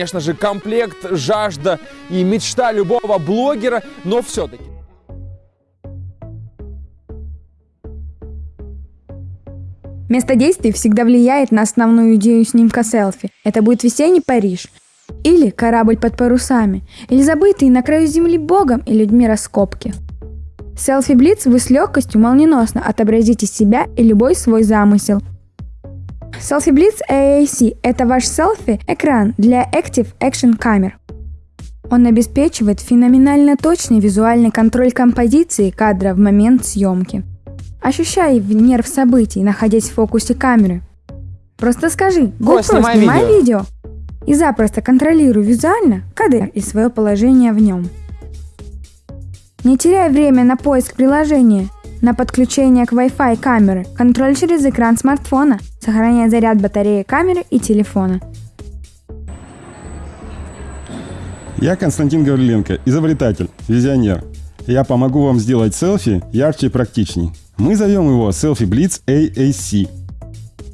конечно же, комплект, жажда и мечта любого блогера, но все-таки. Место действий всегда влияет на основную идею снимка селфи. Это будет весенний Париж. Или корабль под парусами. Или забытые на краю земли богом и людьми раскопки. Селфи Блиц вы с легкостью молниеносно отобразите себя и любой свой замысел. Селфи Blitz AAC – это ваш селфи-экран для Active Action камер. Он обеспечивает феноменально точный визуальный контроль композиции кадра в момент съемки. Ощущай нерв событий, находясь в фокусе камеры. Просто скажи GoPro, снимай снимай видео». видео. И запросто контролируй визуально кадр и свое положение в нем. Не теряй время на поиск приложения, на подключение к Wi-Fi камеры, контроль через экран смартфона, сохраняя заряд батареи камеры и телефона. Я Константин Гавриленко, изобретатель, визионер. Я помогу вам сделать селфи ярче и практичней. Мы зовем его Selfie Blitz AAC.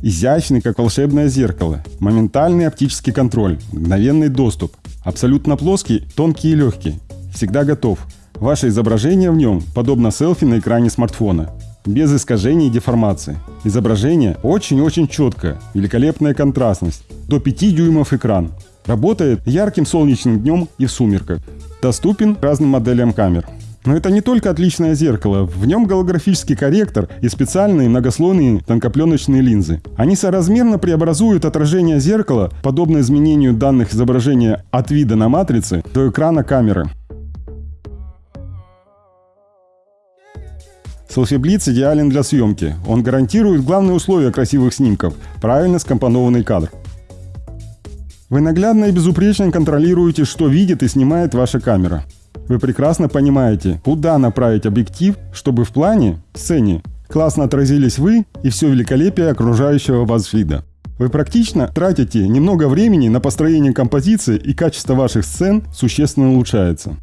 Изящный, как волшебное зеркало. Моментальный оптический контроль. Мгновенный доступ. Абсолютно плоский, тонкий и легкий. Всегда готов. Ваше изображение в нем подобно селфи на экране смартфона. Без искажений и деформации. Изображение очень-очень четкое. Великолепная контрастность. До 5 дюймов экран. Работает ярким солнечным днем и в сумерках. Доступен разным моделям камер. Но это не только отличное зеркало, в нем голографический корректор и специальные многослойные тонкопленочные линзы. Они соразмерно преобразуют отражение зеркала, подобно изменению данных изображения от вида на матрице до экрана камеры. Blitz идеален для съемки. Он гарантирует главные условия красивых снимков – правильно скомпонованный кадр. Вы наглядно и безупречно контролируете, что видит и снимает ваша камера. Вы прекрасно понимаете, куда направить объектив, чтобы в плане, сцене, классно отразились вы и все великолепие окружающего вас вида. Вы практично тратите немного времени на построение композиции и качество ваших сцен существенно улучшается.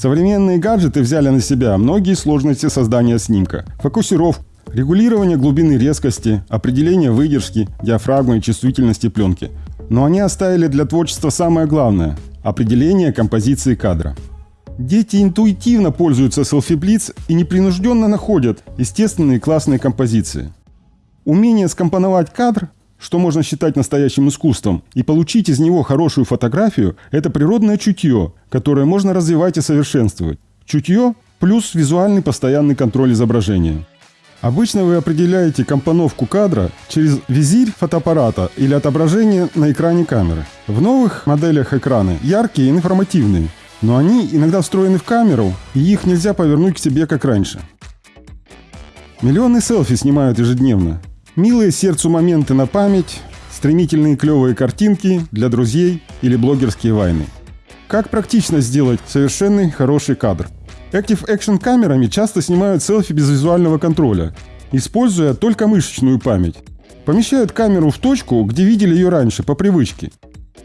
Современные гаджеты взяли на себя многие сложности создания снимка. Фокусировку, регулирование глубины резкости, определение выдержки, диафрагмы и чувствительности пленки. Но они оставили для творчества самое главное – определение композиции кадра. Дети интуитивно пользуются Blitz и непринужденно находят естественные классные композиции. Умение скомпоновать кадр, что можно считать настоящим искусством, и получить из него хорошую фотографию – это природное чутье, которое можно развивать и совершенствовать. Чутье плюс визуальный постоянный контроль изображения. Обычно вы определяете компоновку кадра через визирь фотоаппарата или отображение на экране камеры. В новых моделях экраны яркие и информативные, но они иногда встроены в камеру, и их нельзя повернуть к себе как раньше. Миллионы селфи снимают ежедневно. Милые сердцу моменты на память, стремительные клевые картинки для друзей или блогерские вайны. Как практично сделать совершенный хороший кадр? Active Action камерами часто снимают селфи без визуального контроля, используя только мышечную память. Помещают камеру в точку, где видели ее раньше, по привычке.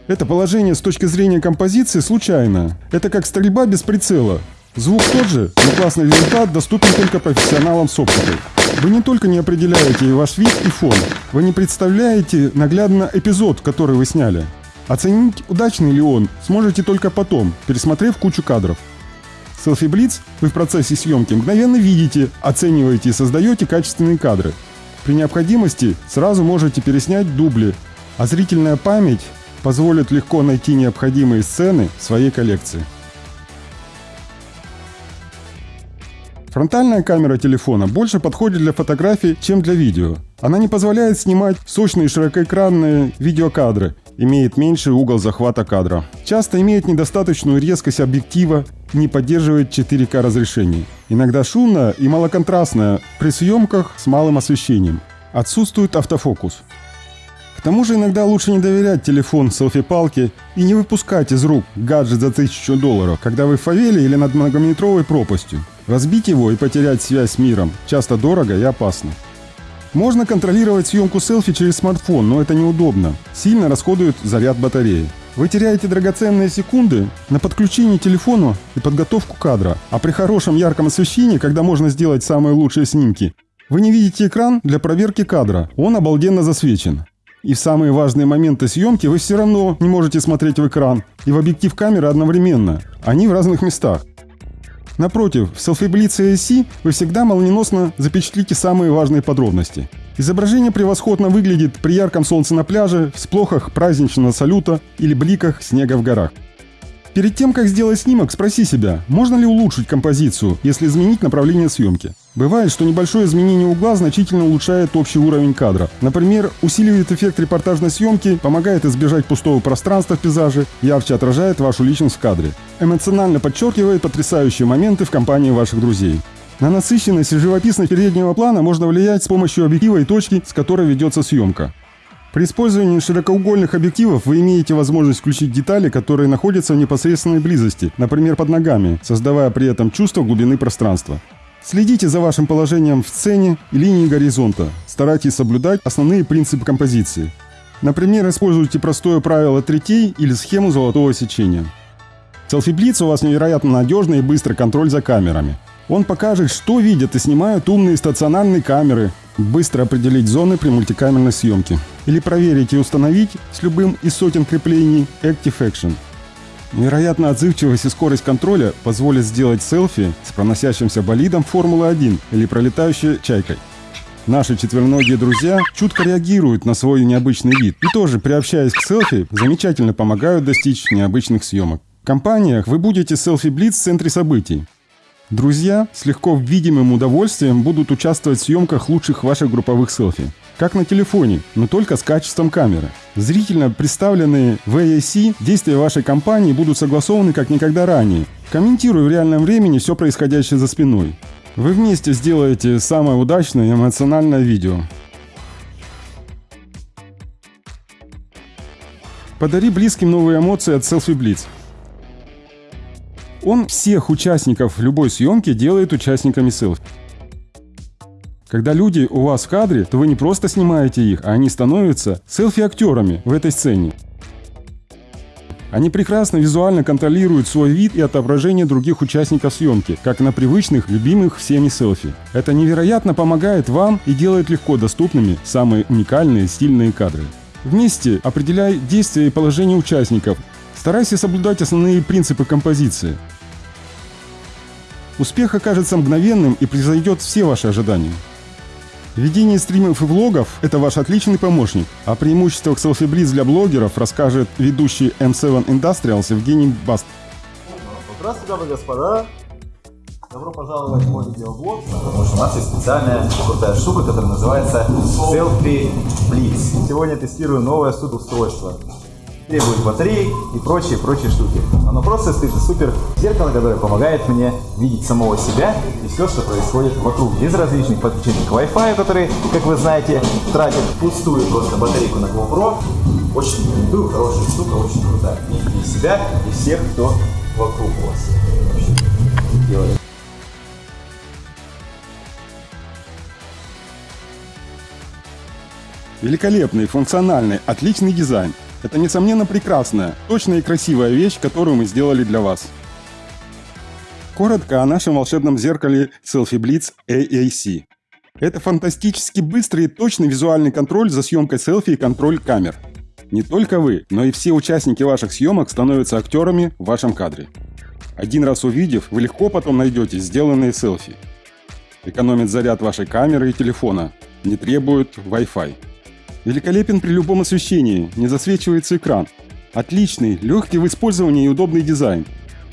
Это положение с точки зрения композиции случайно. Это как стрельба без прицела. Звук тот же, но классный результат доступен только профессионалам с оптикой. Вы не только не определяете ваш вид и фон, вы не представляете наглядно эпизод, который вы сняли. Оценить, удачный ли он, сможете только потом, пересмотрев кучу кадров. Selfie Blitz вы в процессе съемки мгновенно видите, оцениваете и создаете качественные кадры. При необходимости сразу можете переснять дубли, а зрительная память позволит легко найти необходимые сцены в своей коллекции. Фронтальная камера телефона больше подходит для фотографий, чем для видео. Она не позволяет снимать сочные широкоэкранные видеокадры, имеет меньший угол захвата кадра. Часто имеет недостаточную резкость объектива, не поддерживает 4К разрешение. Иногда шумная и малоконтрастная при съемках с малым освещением. Отсутствует автофокус. К тому же иногда лучше не доверять телефон селфи-палке и не выпускать из рук гаджет за 1000 долларов, когда вы в фавеле или над многометровой пропастью. Разбить его и потерять связь с миром часто дорого и опасно. Можно контролировать съемку селфи через смартфон, но это неудобно. Сильно расходует заряд батареи. Вы теряете драгоценные секунды на подключение телефона и подготовку кадра. А при хорошем ярком освещении, когда можно сделать самые лучшие снимки, вы не видите экран для проверки кадра. Он обалденно засвечен. И в самые важные моменты съемки вы все равно не можете смотреть в экран и в объектив камеры одновременно. Они в разных местах. Напротив, в Blitz ASC вы всегда молниеносно запечатлите самые важные подробности. Изображение превосходно выглядит при ярком солнце на пляже, всплохах праздничного салюта или бликах снега в горах. Перед тем, как сделать снимок, спроси себя, можно ли улучшить композицию, если изменить направление съемки. Бывает, что небольшое изменение угла значительно улучшает общий уровень кадра. Например, усиливает эффект репортажной съемки, помогает избежать пустого пространства в пейзаже, ярче отражает вашу личность в кадре. Эмоционально подчеркивает потрясающие моменты в компании ваших друзей. На насыщенность и живописность переднего плана можно влиять с помощью объектива и точки, с которой ведется съемка. При использовании широкоугольных объективов вы имеете возможность включить детали, которые находятся в непосредственной близости, например, под ногами, создавая при этом чувство глубины пространства. Следите за вашим положением в сцене и линии горизонта. Старайтесь соблюдать основные принципы композиции. Например, используйте простое правило третей или схему золотого сечения. Blitz у вас невероятно надежный и быстрый контроль за камерами. Он покажет, что видят и снимают умные стационарные камеры, быстро определить зоны при мультикамерной съемке. Или проверить и установить с любым из сотен креплений Active Action. Невероятная отзывчивость и скорость контроля позволят сделать селфи с проносящимся болидом Формулы-1 или пролетающей чайкой. Наши четвероногие друзья чутко реагируют на свой необычный вид и тоже, приобщаясь к селфи, замечательно помогают достичь необычных съемок. В компаниях вы будете селфи-блиц в центре событий. Друзья с легко видимым удовольствием будут участвовать в съемках лучших ваших групповых селфи. Как на телефоне, но только с качеством камеры. Зрительно представленные в действия вашей компании будут согласованы как никогда ранее, комментируя в реальном времени все происходящее за спиной. Вы вместе сделаете самое удачное и эмоциональное видео. Подари близким новые эмоции от Selfie Blitz. Он всех участников любой съемки делает участниками селфи. Когда люди у вас в кадре, то вы не просто снимаете их, а они становятся селфи-актерами в этой сцене. Они прекрасно визуально контролируют свой вид и отображение других участников съемки, как на привычных, любимых всеми селфи. Это невероятно помогает вам и делает легко доступными самые уникальные стильные кадры. Вместе определяй действия и положение участников. Старайся соблюдать основные принципы композиции. Успех окажется мгновенным и произойдет все ваши ожидания. Ведение стримов и влогов – это ваш отличный помощник. О преимуществах Selfie Blitz для блогеров расскажет ведущий M7 Industrials Евгений Баст. Здравствуйте, дамы и господа. Добро пожаловать в мой видеоблог, потому что у нас есть специальная крутая штука, которая называется Selfie Blitz. Сегодня тестирую новое суд-устройство требует батареек и прочие, прочие штуки. Оно просто стоит супер зеркало, которое помогает мне видеть самого себя и все, что происходит вокруг, без различных подключений к Wi-Fi, которые, как вы знаете, тратят пустую просто батарейку на GoPro. Очень рекомендую, хорошая штука, очень крутая. И себя, и всех, кто вокруг вас. Великолепный, функциональный, отличный дизайн. Это, несомненно, прекрасная, точная и красивая вещь, которую мы сделали для вас. Коротко о нашем волшебном зеркале Selfie Blitz AAC. Это фантастически быстрый и точный визуальный контроль за съемкой селфи и контроль камер. Не только вы, но и все участники ваших съемок становятся актерами в вашем кадре. Один раз увидев, вы легко потом найдете сделанные селфи. Экономит заряд вашей камеры и телефона, не требует Wi-Fi. Великолепен при любом освещении, не засвечивается экран. Отличный, легкий в использовании и удобный дизайн.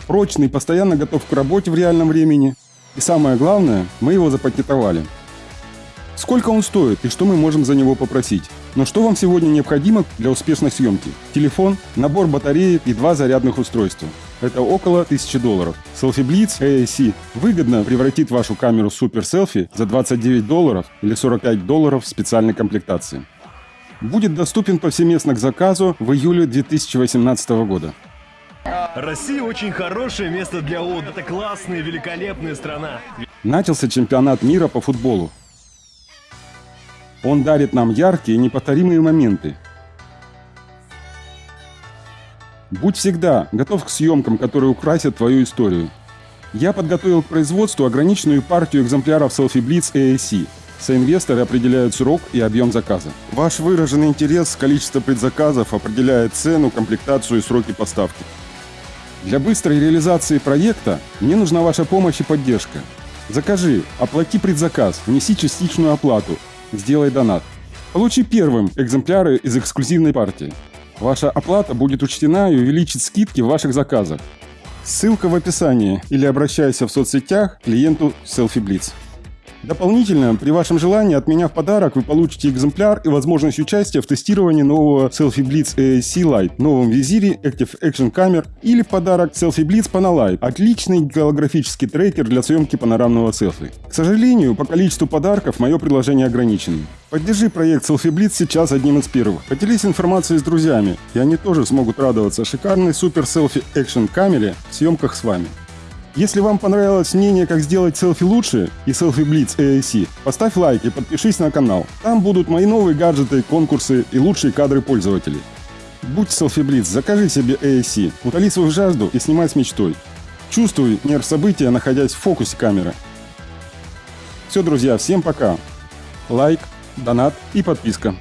Прочный, постоянно готов к работе в реальном времени. И самое главное, мы его запатентовали. Сколько он стоит и что мы можем за него попросить? Но что вам сегодня необходимо для успешной съемки? Телефон, набор батареек и два зарядных устройства. Это около 1000 долларов. Selfie Blitz AAC выгодно превратит вашу камеру Super Selfie за 29 долларов или 45 долларов в специальной комплектации будет доступен повсеместно к заказу в июле 2018 года. Россия очень хорошее место для отдыха. Это классная, великолепная страна. Начался чемпионат мира по футболу. Он дарит нам яркие неповторимые моменты. Будь всегда готов к съемкам, которые украсят твою историю. Я подготовил к производству ограниченную партию экземпляров Selfie Blitz AAC – Соинвесторы определяют срок и объем заказа. Ваш выраженный интерес, количество предзаказов определяет цену, комплектацию и сроки поставки. Для быстрой реализации проекта мне нужна ваша помощь и поддержка. Закажи, оплати предзаказ, внеси частичную оплату, сделай донат. Получи первым экземпляры из эксклюзивной партии. Ваша оплата будет учтена и увеличит скидки в ваших заказах. Ссылка в описании или обращайся в соцсетях клиенту Selfie Blitz. Дополнительно, при вашем желании от меня в подарок вы получите экземпляр и возможность участия в тестировании нового Selfie Blitz ASC Lite, новом визире Active Action камер или в подарок Selfie Blitz Panalight, отличный голографический трекер для съемки панорамного селфи. К сожалению, по количеству подарков мое предложение ограничено. Поддержи проект Selfie Blitz сейчас одним из первых. Поделись информацией с друзьями, и они тоже смогут радоваться шикарной супер селфи экшен камере в съемках с вами. Если вам понравилось мнение, как сделать селфи лучше и селфи Blitz AAC, поставь лайк и подпишись на канал. Там будут мои новые гаджеты, конкурсы и лучшие кадры пользователей. Будь селфи Blitz, закажи себе AAC, утоли свою жажду и снимай с мечтой. Чувствуй нерв события, находясь в фокусе камеры. Все, друзья, всем пока. Лайк, донат и подписка.